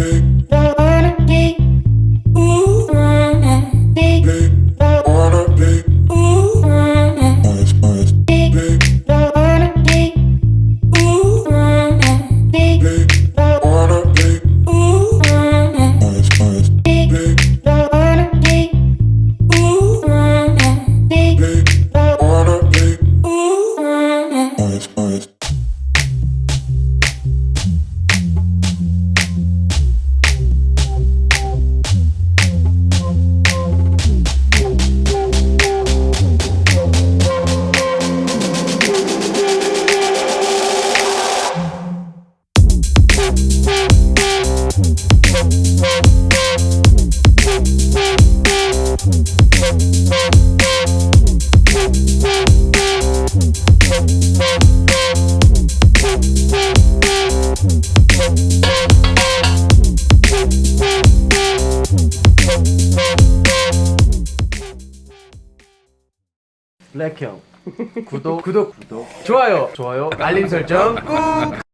baby. 블랙형. 구독. 구독. 구독. 좋아요. 좋아요. 알림 설정 꾹!